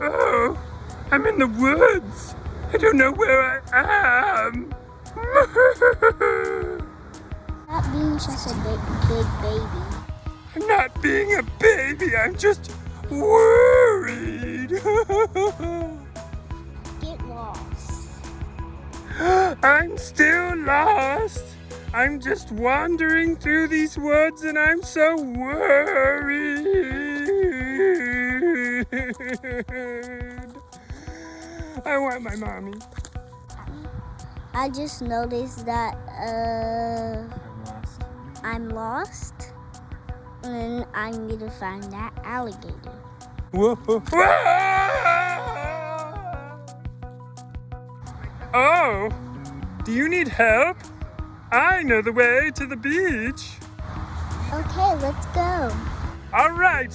Oh, I'm in the woods. I don't know where I am. Not being just a big, big baby. I'm not being a baby. I'm just worried. Get lost. I'm still lost. I'm just wandering through these woods and I'm so worried. I want my mommy. I just noticed that uh, I'm lost. And I need to find that alligator. Whoa. Oh, do you need help? I know the way to the beach. Okay, let's go. All right.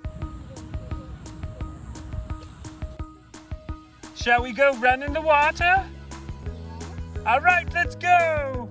Shall we go run in the water? All right, let's go.